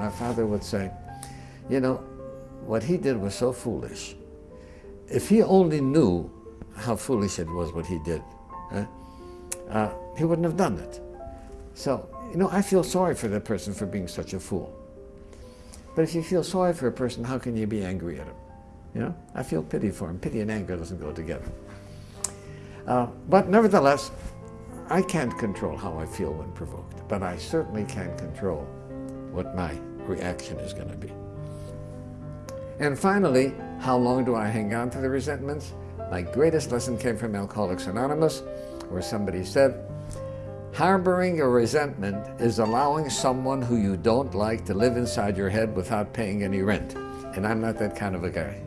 My father would say, you know, what he did was so foolish. If he only knew how foolish it was what he did, eh, uh, he wouldn't have done it. So, you know, I feel sorry for that person for being such a fool. But if you feel sorry for a person, how can you be angry at him? You know, I feel pity for him. Pity and anger doesn't go together. Uh, but nevertheless, I can't control how I feel when provoked, but I certainly can control what my reaction is going to be. And finally, how long do I hang on to the resentments? My greatest lesson came from Alcoholics Anonymous, where somebody said, Harboring a resentment is allowing someone who you don't like to live inside your head without paying any rent. And I'm not that kind of a guy.